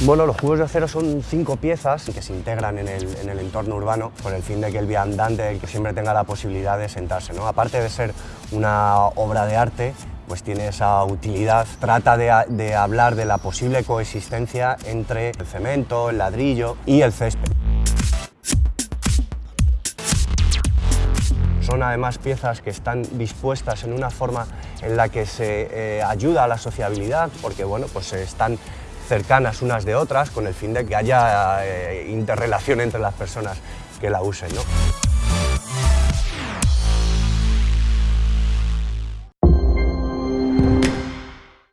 Bueno, los cubos de acero son cinco piezas que se integran en el, en el entorno urbano con el fin de que el viandante siempre tenga la posibilidad de sentarse. ¿no? Aparte de ser una obra de arte, pues tiene esa utilidad. Trata de, de hablar de la posible coexistencia entre el cemento, el ladrillo y el césped. Son además piezas que están dispuestas en una forma en la que se eh, ayuda a la sociabilidad, porque bueno, pues están cercanas unas de otras con el fin de que haya eh, interrelación entre las personas que la usen. ¿no?